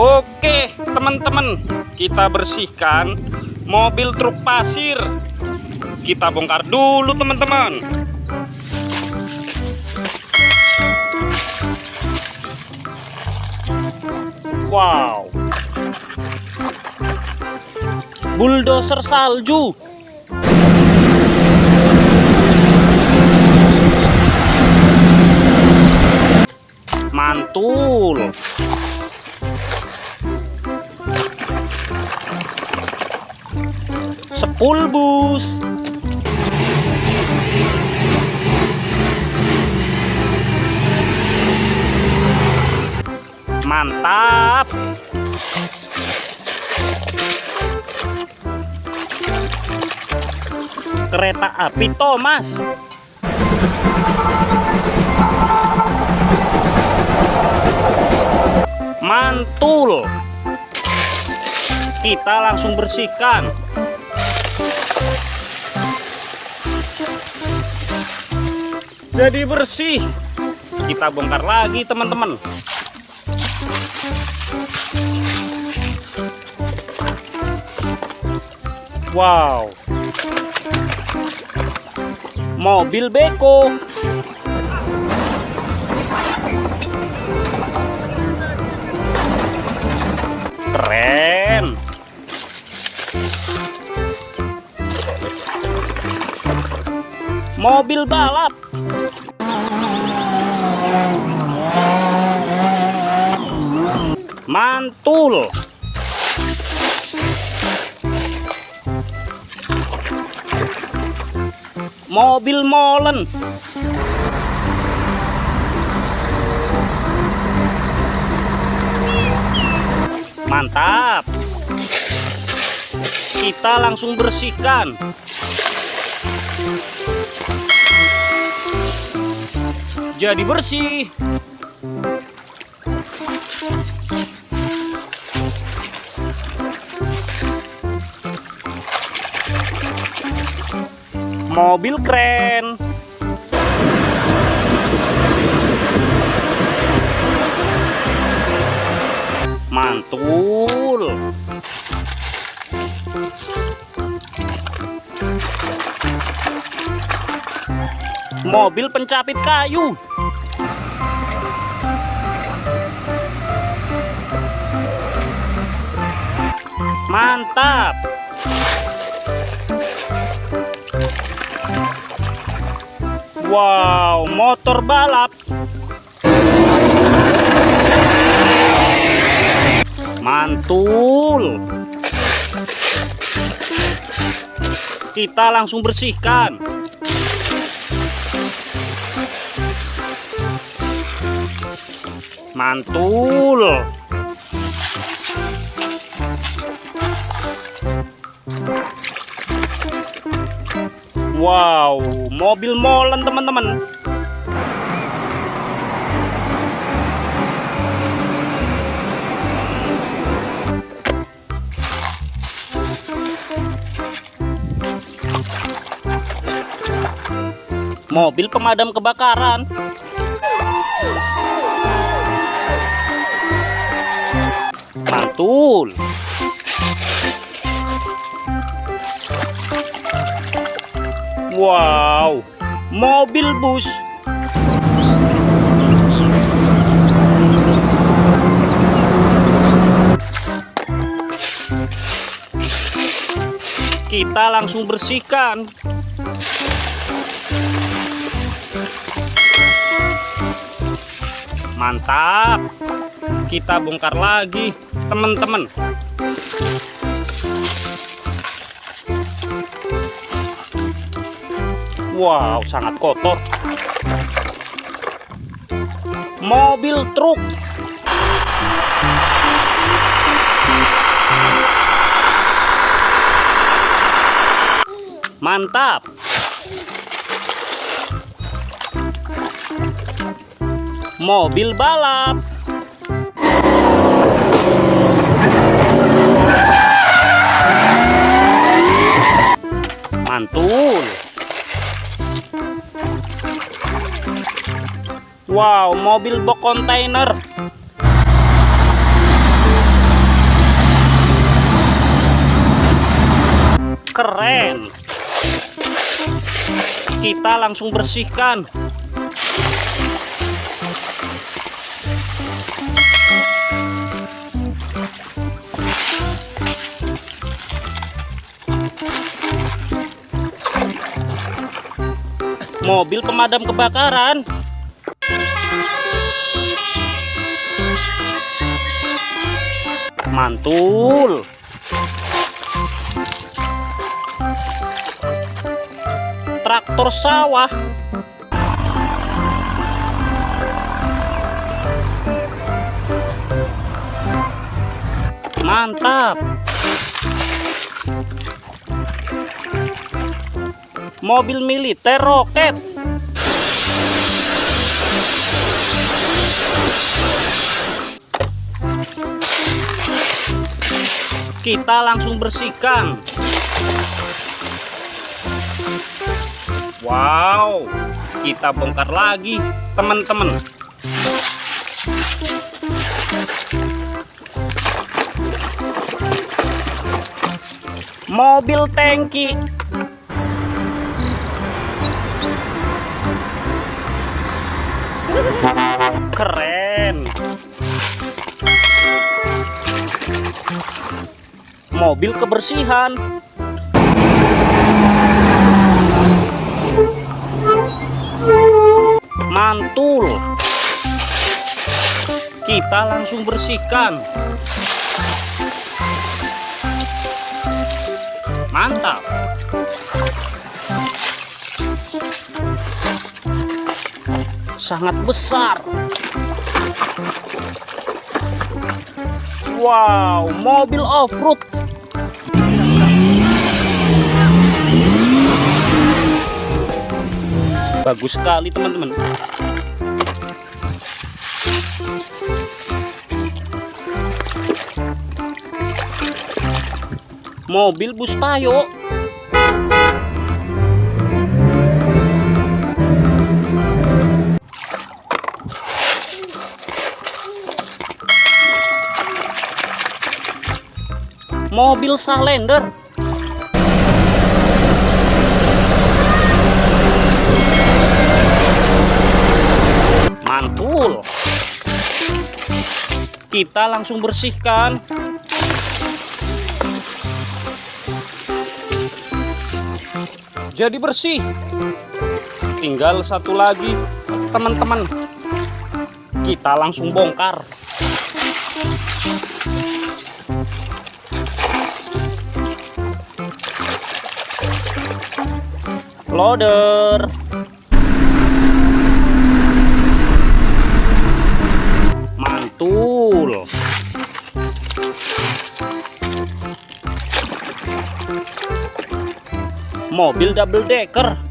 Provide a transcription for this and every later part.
Oke teman-teman kita bersihkan mobil truk pasir. Kita bongkar dulu teman-teman. Wow. Bulldozer salju. Mantul sepul bus. Mantap. Kereta api Thomas. Mantul kita langsung bersihkan. Jadi bersih. Kita bongkar lagi teman-teman. Wow. Mobil beko. Keren mobil balap. Mantul. Mobil molen. Mantap. Kita langsung bersihkan jadi bersih. Mobil keren. Mantul mobil pencapit kayu mantap Wow, motor balap. Mantul. Kita langsung bersihkan. Mantul. Wow, mobil molen teman-teman. Mobil pemadam kebakaran. Mantul. Wow, mobil bus. Kita langsung bersihkan. Mantap. Kita bongkar lagi, teman-teman. Wow, sangat kotor. Mobil truk. Mantap. mobil balap. Mantul. Wow, mobil box container Keren. Kita langsung bersihkan Mobil pemadam kebakaran. Mantul. Traktor sawah. Mantap. Mobil militer roket. Kita langsung bersihkan. Wow, kita bongkar lagi, teman-teman. Mobil tangki. Keren. Mobil kebersihan. Mantul. Kita langsung bersihkan. Mantap. Sangat besar. Wow, mobil off-road. Bagus sekali teman-teman. Mobil bus tayo. Mobil Salender. Mantul. Kita langsung bersihkan. Jadi bersih. Tinggal satu lagi, teman-teman. Kita langsung bongkar. Loader. Mantul. Mobil double decker.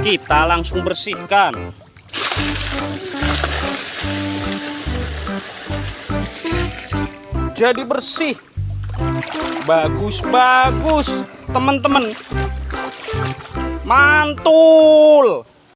Kita langsung bersihkan. Jadi bersih. Bagus, bagus, teman-teman. Mantul.